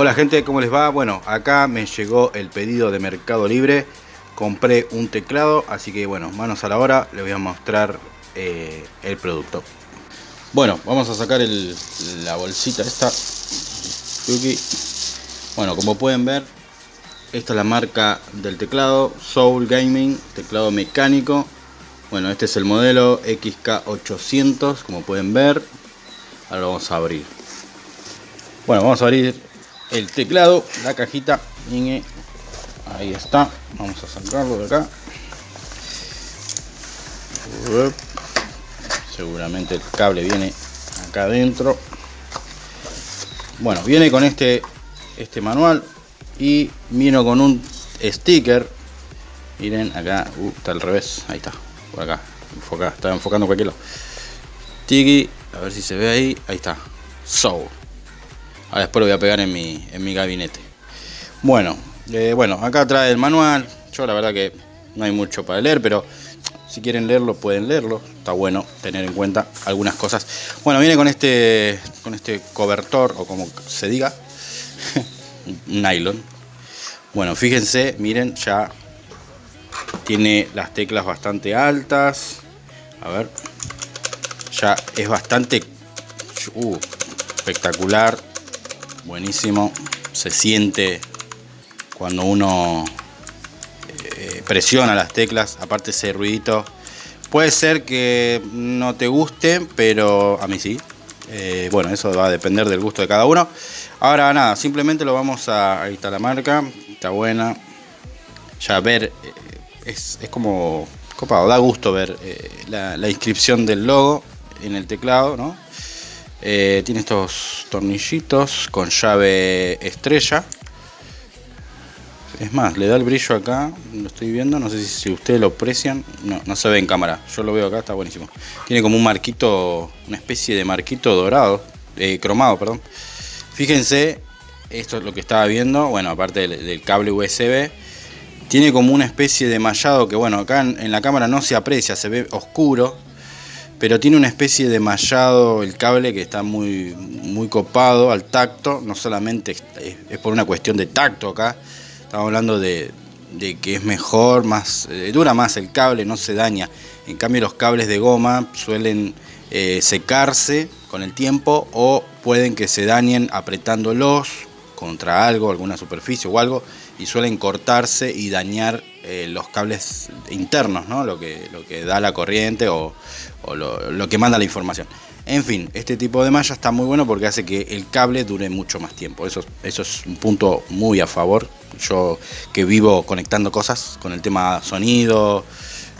Hola gente, ¿cómo les va? Bueno, acá me llegó el pedido de Mercado Libre. Compré un teclado, así que bueno, manos a la hora, les voy a mostrar eh, el producto. Bueno, vamos a sacar la bolsita esta. Bueno, como pueden ver, esta es la marca del teclado, Soul Gaming, teclado mecánico. Bueno, este es el modelo XK800, como pueden ver. Ahora lo vamos a abrir. Bueno, vamos a abrir el teclado, la cajita. Ahí está. Vamos a sacarlo de acá. Seguramente el cable viene acá adentro. Bueno, viene con este, este manual y vino con un sticker. Miren, acá, uh, está al revés. Ahí está, por acá. Enfoca, está enfocando cualquier lado. Tiki, a ver si se ve ahí. Ahí está. Soul. Ahora después lo voy a pegar en mi, en mi gabinete. Bueno, eh, bueno, acá trae el manual. Yo la verdad que no hay mucho para leer, pero si quieren leerlo pueden leerlo. Está bueno tener en cuenta algunas cosas. Bueno, viene con este, con este cobertor o como se diga, nylon. Bueno, fíjense, miren, ya tiene las teclas bastante altas. A ver, ya es bastante uh, espectacular buenísimo. Se siente cuando uno eh, presiona las teclas, aparte ese ruidito. Puede ser que no te guste, pero a mí sí. Eh, bueno, eso va a depender del gusto de cada uno. Ahora nada, simplemente lo vamos a... Ahí está la marca, está buena. Ya ver, eh, es, como copado, da gusto ver la, la inscripción del logo en el teclado, ¿no? Eh, tiene estos tornillitos con llave estrella. Es más, le da el brillo acá, lo estoy viendo, no sé si, ustedes lo aprecian. No, no se ve en cámara, yo lo veo acá, está buenísimo. Tiene como un marquito, una especie de marquito dorado, eh, cromado, perdón. Fíjense, esto es lo que estaba viendo, bueno, aparte del, cable USB. Tiene como una especie de mallado que, bueno, acá en la cámara no se aprecia, se ve oscuro, pero tiene una especie de mallado el cable que está muy, muy copado al tacto, no solamente es, por una cuestión de tacto acá, estamos hablando de, que es mejor, más eh, dura más el cable, no se daña. En cambio los cables de goma suelen eh, secarse con el tiempo o pueden que se dañen apretándolos contra algo, alguna superficie o algo, y suelen cortarse y dañar eh, los cables internos, ¿no? lo, que, lo que da la corriente o, lo, que manda la información. En fin, este tipo de malla está muy bueno porque hace que el cable dure mucho más tiempo. Eso, eso es un punto muy a favor. Yo que vivo conectando cosas con el tema sonido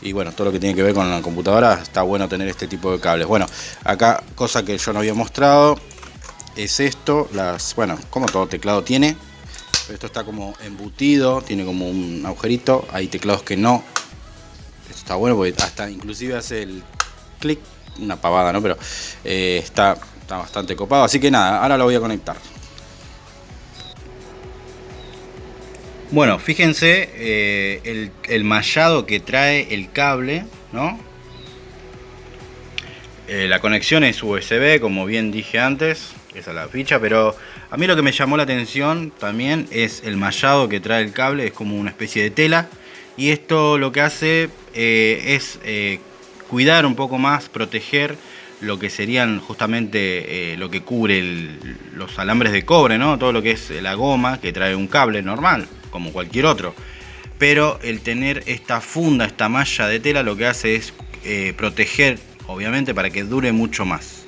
y bueno, todo lo que tiene que ver con la computadora, está bueno tener este tipo de cables. Bueno, acá cosa que yo no había mostrado es esto, las, bueno, como todo teclado tiene, esto está como embutido, tiene como un agujerito, hay teclados que no. Esto está bueno porque hasta inclusive hace el clic, una pavada, ¿no? Pero eh, está, está bastante copado, así que nada, ahora lo voy a conectar. Bueno, fíjense eh, el, el, mallado que trae el cable, ¿no? Eh, la conexión es USB, como bien dije antes, esa es la ficha, pero a mí lo que me llamó la atención también es el mallado que trae el cable, es como una especie de tela, y esto lo que hace eh, es eh, cuidar un poco más, proteger lo que serían justamente lo que cubre los alambres de cobre, ¿no? todo lo que es la goma que trae un cable normal, como cualquier otro. Pero el tener esta funda, esta malla de tela, lo que hace es proteger obviamente para que dure mucho más.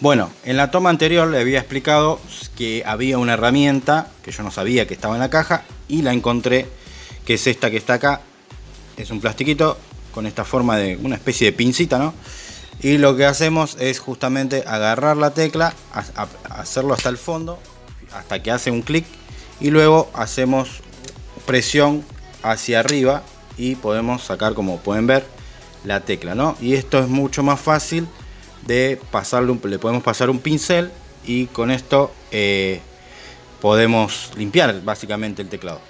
Bueno, en la toma anterior le había explicado que había una herramienta que yo no sabía que estaba en la caja y la encontré, que es esta que está acá. Es un plastiquito con esta forma de una especie de pincita, ¿no? Y lo que hacemos es justamente agarrar la tecla, hacerlo hasta el fondo, hasta que hace un clic y luego hacemos presión hacia arriba y podemos sacar, como pueden ver, la tecla, ¿no? Y esto es mucho más fácil de pasarle, un, le podemos pasar un pincel y con esto eh, podemos limpiar básicamente el teclado.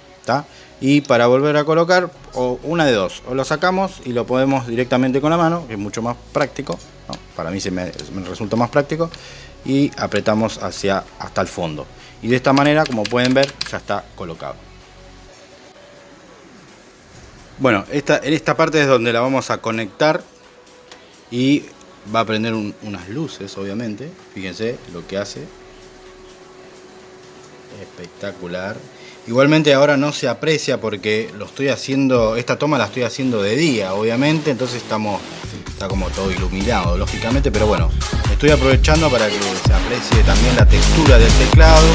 Y para volver a colocar, o una de dos, o lo sacamos y lo podemos directamente con la mano, que es mucho más práctico, para mí se me, me, resulta más práctico y apretamos hacia hasta el fondo. Y de esta manera como pueden ver ya está colocado. Bueno esta, en esta parte es donde la vamos a conectar y va a prender unas luces obviamente. Fíjense lo que hace. Espectacular. Igualmente ahora no se aprecia porque lo estoy haciendo esta toma la estoy haciendo de día obviamente. Entonces estamos está como todo iluminado lógicamente pero bueno estoy aprovechando para que se aprecie también la textura del teclado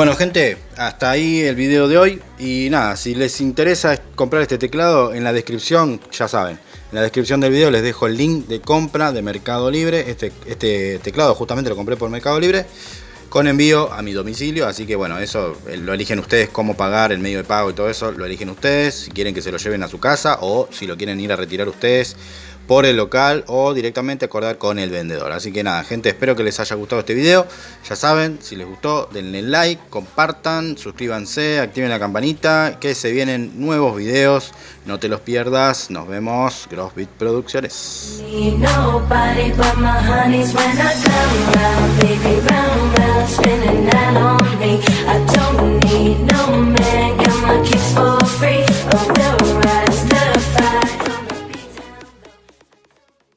Bueno gente, hasta ahí el video de hoy. Y nada, si les interesa comprar este teclado en la descripción, ya saben, en la descripción del video les dejo el link de compra de Mercado Libre, este, este teclado justamente lo compré por Mercado Libre, con envío a mi domicilio, así que bueno, eso eh, lo eligen ustedes, cómo pagar, el medio de pago y todo eso, lo eligen ustedes, si quieren que se lo lleven a su casa o si lo quieren ir a retirar ustedes por el local o directamente acordar con el vendedor. Así que nada, gente, espero que les haya gustado este video. Ya saben, si les gustó, denle like, compartan, suscríbanse, activen la campanita, que se vienen nuevos videos. No te los pierdas. Nos vemos, Grossbit Producciones.